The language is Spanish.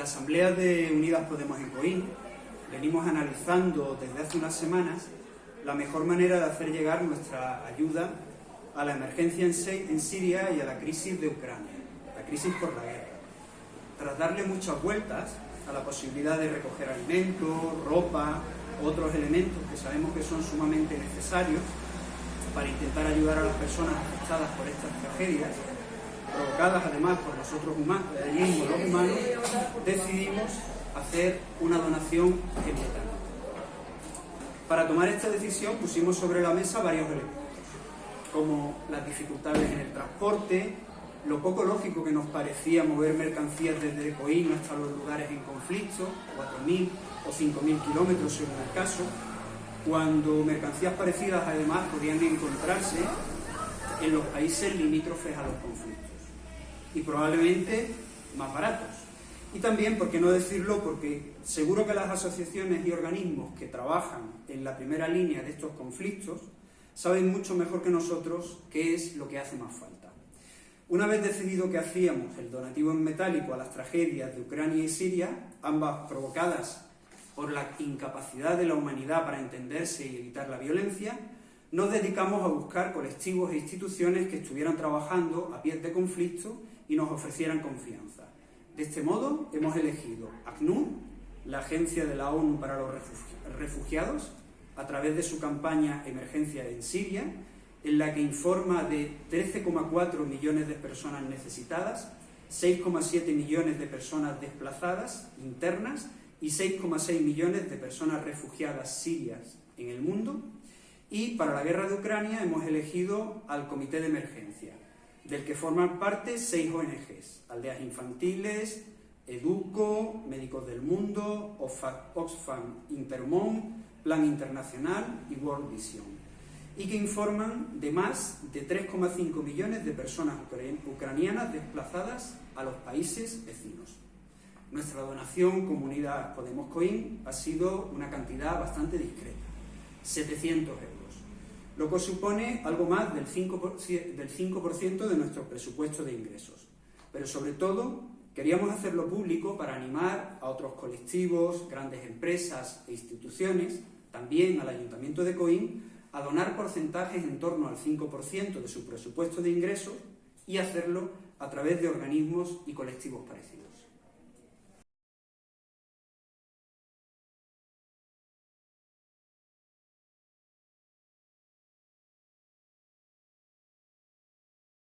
La Asamblea de Unidas Podemos en Coín venimos analizando desde hace unas semanas la mejor manera de hacer llegar nuestra ayuda a la emergencia en Siria y a la crisis de Ucrania, la crisis por la guerra. Tras darle muchas vueltas a la posibilidad de recoger alimentos, ropa, otros elementos que sabemos que son sumamente necesarios para intentar ayudar a las personas afectadas por estas tragedias, provocadas además por nosotros humanos, los humanos, decidimos hacer una donación en metal. Para tomar esta decisión pusimos sobre la mesa varios elementos, como las dificultades en el transporte, lo poco lógico que nos parecía mover mercancías desde Coín hasta los lugares en conflicto, 4.000 o 5.000 kilómetros según el caso, cuando mercancías parecidas además podían encontrarse en los países limítrofes a los conflictos y probablemente más baratos. Y también, por qué no decirlo, porque seguro que las asociaciones y organismos que trabajan en la primera línea de estos conflictos saben mucho mejor que nosotros qué es lo que hace más falta. Una vez decidido que hacíamos el donativo en metálico a las tragedias de Ucrania y Siria, ambas provocadas por la incapacidad de la humanidad para entenderse y evitar la violencia, nos dedicamos a buscar colectivos e instituciones que estuvieran trabajando a pie de conflicto y nos ofrecieran confianza. De este modo, hemos elegido ACNUR, la Agencia de la ONU para los Refugiados, a través de su campaña Emergencia en Siria, en la que informa de 13,4 millones de personas necesitadas, 6,7 millones de personas desplazadas internas y 6,6 millones de personas refugiadas sirias en el mundo. Y para la guerra de Ucrania hemos elegido al Comité de Emergencia, del que forman parte seis ONGs, Aldeas Infantiles, Educo, Médicos del Mundo, Oxfam Intermon, Plan Internacional y World Vision, y que informan de más de 3,5 millones de personas ucranianas desplazadas a los países vecinos. Nuestra donación Comunidad Podemos Coin ha sido una cantidad bastante discreta, 700 euros lo que supone algo más del 5%, del 5 de nuestro presupuesto de ingresos. Pero sobre todo, queríamos hacerlo público para animar a otros colectivos, grandes empresas e instituciones, también al Ayuntamiento de Coín, a donar porcentajes en torno al 5% de su presupuesto de ingresos y hacerlo a través de organismos y colectivos parecidos.